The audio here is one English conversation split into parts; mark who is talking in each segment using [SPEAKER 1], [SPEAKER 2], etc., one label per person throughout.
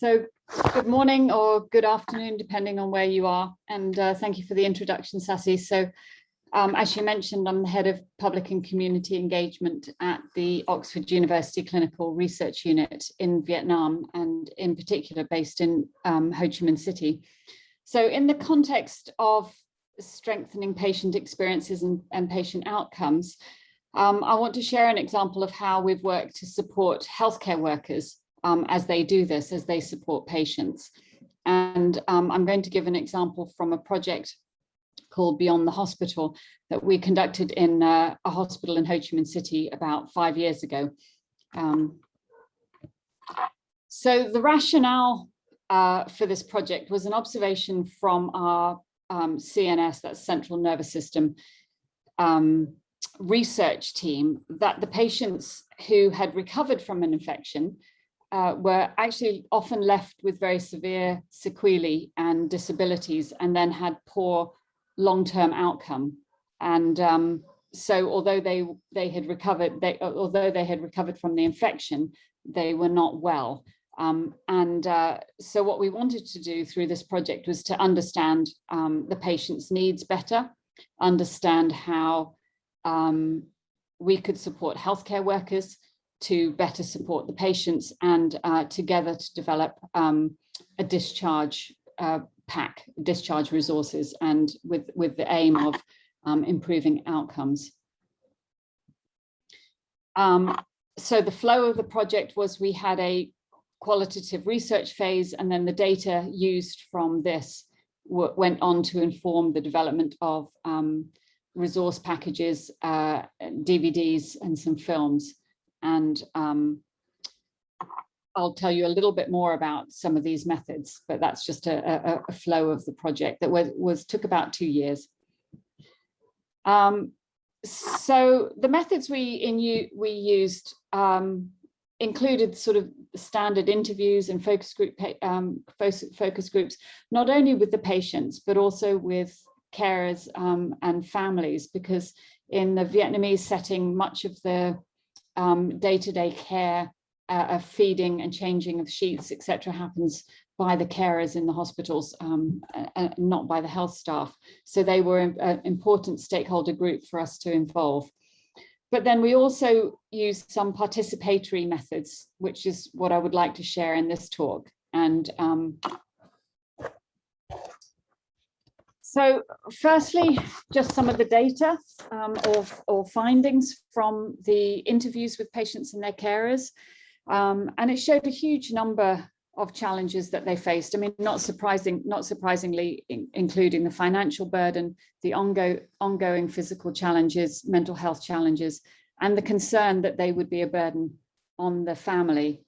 [SPEAKER 1] So good morning or good afternoon, depending on where you are. And uh, thank you for the introduction, Sassy. So um, as you mentioned, I'm the head of public and community engagement at the Oxford University Clinical Research Unit in Vietnam, and in particular based in um, Ho Chi Minh City. So in the context of strengthening patient experiences and, and patient outcomes, um, I want to share an example of how we've worked to support healthcare workers um, as they do this, as they support patients. And um, I'm going to give an example from a project called Beyond the Hospital that we conducted in uh, a hospital in Ho Chi Minh City about five years ago. Um, so the rationale uh, for this project was an observation from our um, CNS, that's central nervous system, um, research team that the patients who had recovered from an infection uh, were actually often left with very severe sequelae and disabilities and then had poor long-term outcome. And um, so although they they had recovered, they although they had recovered from the infection, they were not well. Um, and uh, so what we wanted to do through this project was to understand um, the patient's needs better, understand how um, we could support healthcare workers to better support the patients and uh, together to develop um, a discharge uh, pack, discharge resources and with, with the aim of um, improving outcomes. Um, so the flow of the project was we had a qualitative research phase and then the data used from this went on to inform the development of um, resource packages, uh, DVDs and some films. And um, I'll tell you a little bit more about some of these methods, but that's just a, a, a flow of the project that was, was took about two years. Um, so the methods we in you we used um, included sort of standard interviews and focus group um, focus groups, not only with the patients, but also with carers um, and families, because in the Vietnamese setting, much of the um, day-to-day -day care uh, of feeding and changing of sheets, etc., happens by the carers in the hospitals, um, uh, not by the health staff. So they were an important stakeholder group for us to involve. But then we also use some participatory methods, which is what I would like to share in this talk. And um, so firstly, just some of the data um, or, or findings from the interviews with patients and their carers. Um, and it showed a huge number of challenges that they faced. I mean, not surprising, not surprisingly, in, including the financial burden, the ongo, ongoing physical challenges, mental health challenges, and the concern that they would be a burden on the family.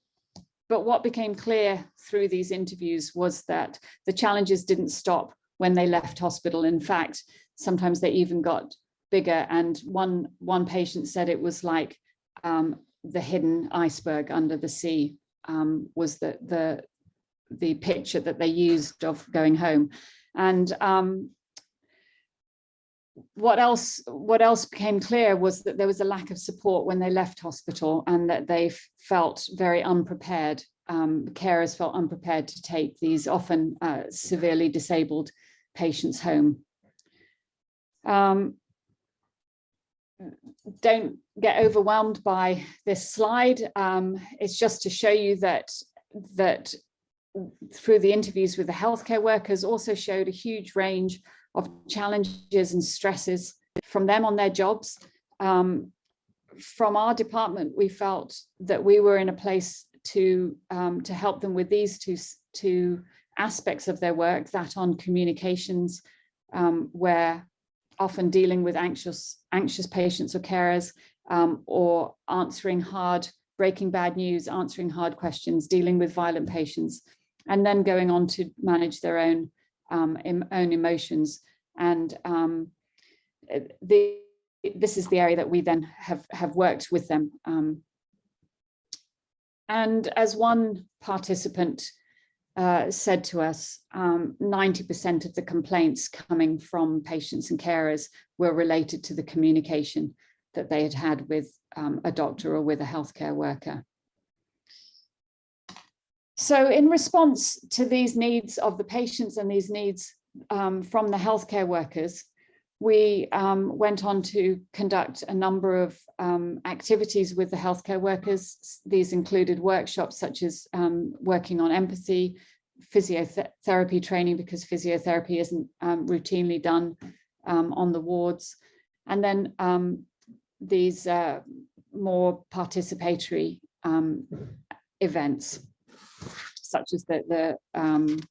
[SPEAKER 1] But what became clear through these interviews was that the challenges didn't stop when they left hospital. In fact, sometimes they even got bigger. And one, one patient said it was like um, the hidden iceberg under the sea um, was the, the, the picture that they used of going home. And um, what else what else became clear was that there was a lack of support when they left hospital and that they felt very unprepared um, carers felt unprepared to take these often uh, severely disabled patients home um, don't get overwhelmed by this slide. Um, it's just to show you that that through the interviews with the healthcare workers also showed a huge range of challenges and stresses from them on their jobs. Um, from our department, we felt that we were in a place to um, to help them with these two, two aspects of their work, that on communications, um, where often dealing with anxious, anxious patients or carers um, or answering hard, breaking bad news, answering hard questions, dealing with violent patients, and then going on to manage their own, um, em own emotions. And um, the, this is the area that we then have, have worked with them. Um, and as one participant uh, said to us 90% um, of the complaints coming from patients and carers were related to the communication that they had had with um, a doctor or with a healthcare worker. So in response to these needs of the patients and these needs um, from the healthcare workers, we um, went on to conduct a number of um, activities with the healthcare workers. These included workshops such as um, working on empathy, physiotherapy training because physiotherapy isn't um, routinely done um, on the wards. And then um, these uh, more participatory events, such as the, the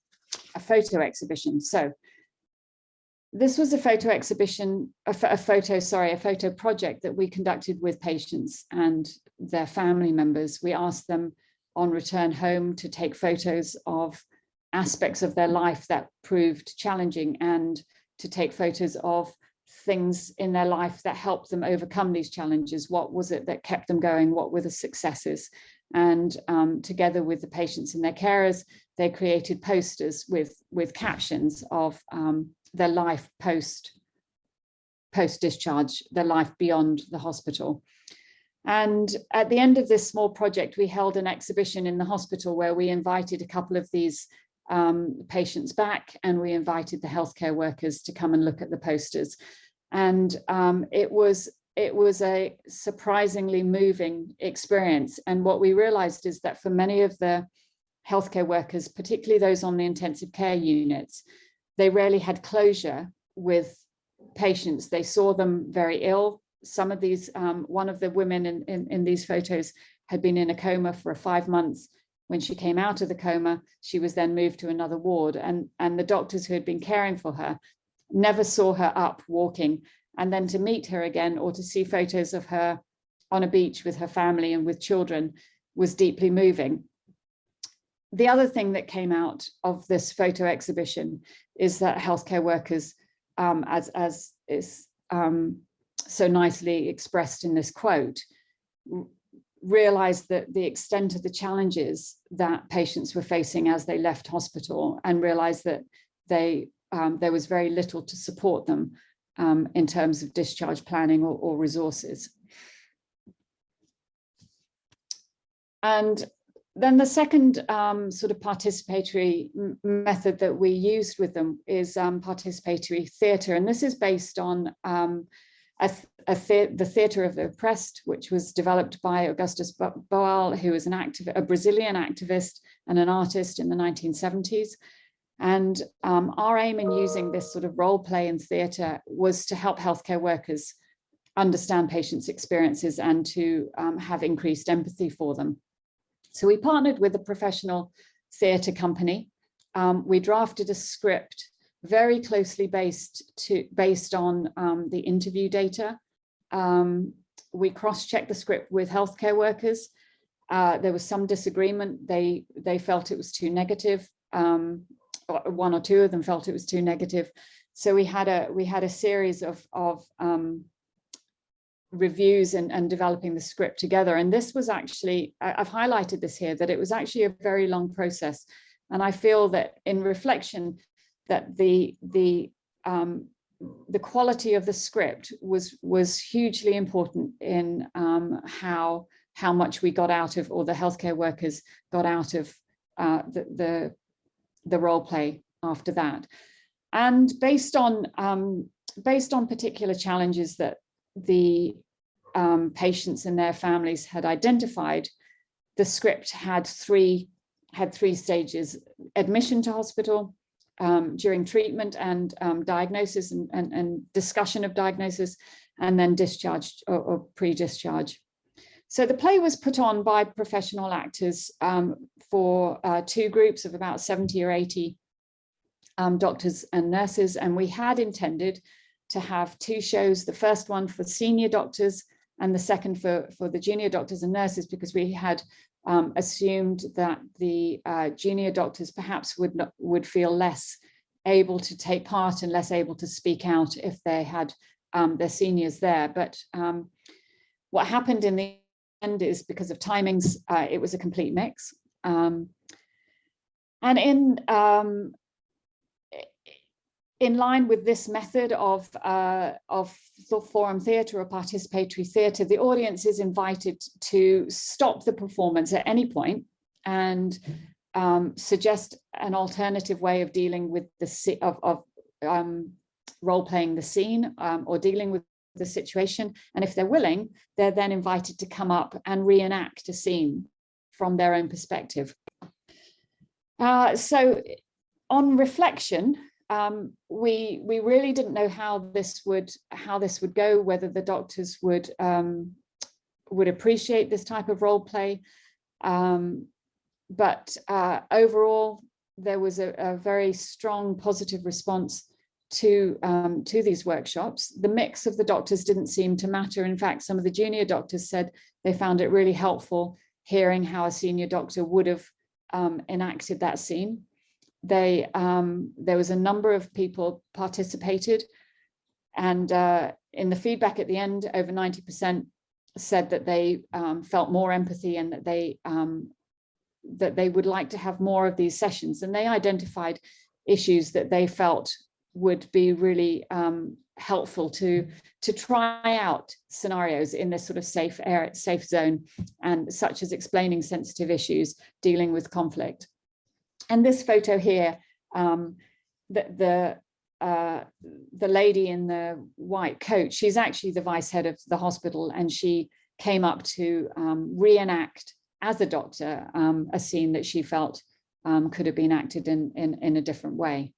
[SPEAKER 1] a photo exhibition. So this was a photo exhibition, a, a, photo, sorry, a photo project that we conducted with patients and their family members. We asked them on return home to take photos of aspects of their life that proved challenging and to take photos of things in their life that helped them overcome these challenges. What was it that kept them going? What were the successes? And um, together with the patients and their carers, they created posters with, with captions of um, their life post post discharge, their life beyond the hospital. And at the end of this small project, we held an exhibition in the hospital where we invited a couple of these um, patients back and we invited the healthcare workers to come and look at the posters. And um, it was it was a surprisingly moving experience. And what we realized is that for many of the healthcare workers, particularly those on the intensive care units, they rarely had closure with patients. They saw them very ill. Some of these, um, one of the women in, in, in these photos had been in a coma for five months. When she came out of the coma, she was then moved to another ward and, and the doctors who had been caring for her never saw her up walking and then to meet her again or to see photos of her on a beach with her family and with children was deeply moving the other thing that came out of this photo exhibition is that healthcare workers, um, as, as is um, so nicely expressed in this quote, realized that the extent of the challenges that patients were facing as they left hospital and realized that they um, there was very little to support them um, in terms of discharge planning or, or resources. And then the second um, sort of participatory method that we used with them is um, participatory theatre. And this is based on um, a, a the, the Theatre of the Oppressed, which was developed by Augusto Boal, who was an a Brazilian activist and an artist in the 1970s. And um, our aim in using this sort of role play in theatre was to help healthcare workers understand patients' experiences and to um, have increased empathy for them. So we partnered with a professional theatre company. Um, we drafted a script very closely based to based on um, the interview data. Um, we cross-checked the script with healthcare workers. Uh, there was some disagreement. They they felt it was too negative. Um, one or two of them felt it was too negative. So we had a we had a series of of um, reviews and, and developing the script together. And this was actually, I've highlighted this here, that it was actually a very long process. And I feel that in reflection, that the, the, um, the quality of the script was, was hugely important in um, how, how much we got out of, or the healthcare workers got out of uh, the, the, the role play after that. And based on um, based on particular challenges that the um, patients and their families had identified, the script had three had three stages, admission to hospital, um, during treatment and um, diagnosis and, and, and, discussion of diagnosis, and then discharge or, or pre-discharge. So the play was put on by professional actors um, for uh, two groups of about 70 or 80 um, doctors and nurses, and we had intended to have two shows, the first one for senior doctors and the second for, for the junior doctors and nurses, because we had um, assumed that the uh, junior doctors perhaps would not, would feel less able to take part and less able to speak out if they had um, their seniors there. But um, what happened in the end is because of timings, uh, it was a complete mix. Um, and in um, in line with this method of, uh, of forum theatre or participatory theatre, the audience is invited to stop the performance at any point and um, suggest an alternative way of dealing with the of, of um, role playing the scene um, or dealing with the situation. And if they're willing, they're then invited to come up and reenact a scene from their own perspective. Uh, so on reflection, um, we we really didn't know how this would how this would go, whether the doctors would um, would appreciate this type of role play. Um, but uh, overall, there was a, a, very strong positive response to um, to these workshops. The mix of the doctors didn't seem to matter. In fact, some of the junior doctors said they found it really helpful hearing how a senior doctor would have um, enacted that scene. They um, there was a number of people participated, and uh, in the feedback at the end, over 90% said that they um, felt more empathy and that they um, that they would like to have more of these sessions and they identified issues that they felt would be really um, helpful to to try out scenarios in this sort of safe area, safe zone and such as explaining sensitive issues, dealing with conflict. And this photo here, um, the, the uh, the lady in the white coat, she's actually the vice head of the hospital and she came up to um, reenact as a doctor um, a scene that she felt um, could have been acted in, in, in a different way.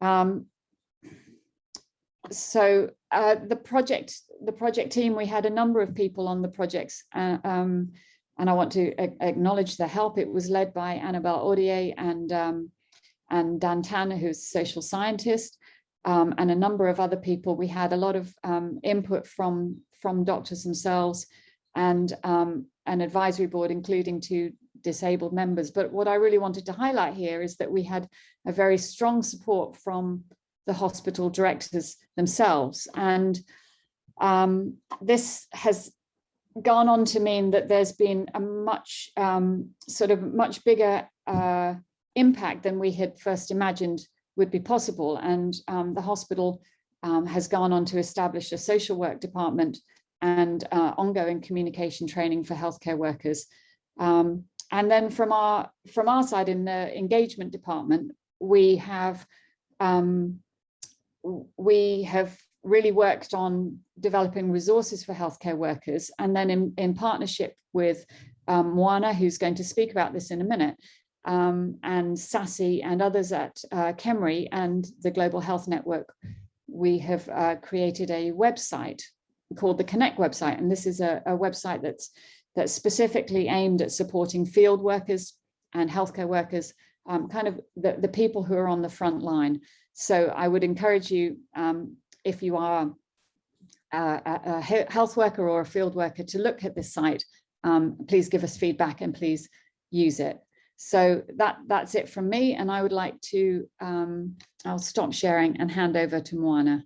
[SPEAKER 1] Um, so uh, the project, the project team, we had a number of people on the projects uh, um, and I want to acknowledge the help. It was led by Annabelle Audier and um, and Dan Tanner, who's a social scientist, um, and a number of other people. We had a lot of um, input from, from doctors themselves and um, an advisory board, including two disabled members. But what I really wanted to highlight here is that we had a very strong support from the hospital directors themselves. And um, this has gone on to mean that there's been a much um, sort of much bigger uh, impact than we had first imagined would be possible. And um, the hospital um, has gone on to establish a social work department and uh, ongoing communication training for healthcare workers. Um, and then from our from our side in the engagement department, we have um, we have really worked on developing resources for healthcare workers. And then in, in partnership with um, Moana, who's going to speak about this in a minute, um, and Sassy and others at uh, KEMRI and the Global Health Network, we have uh, created a website called the Connect website. And this is a, a website that's, that's specifically aimed at supporting field workers and healthcare workers, um, kind of the, the people who are on the front line. So I would encourage you, um, if you are a, a, health worker or a field worker to look at this site, um, please give us feedback and please use it. So that that's it from me. And I would like to, um, I'll stop sharing and hand over to Moana.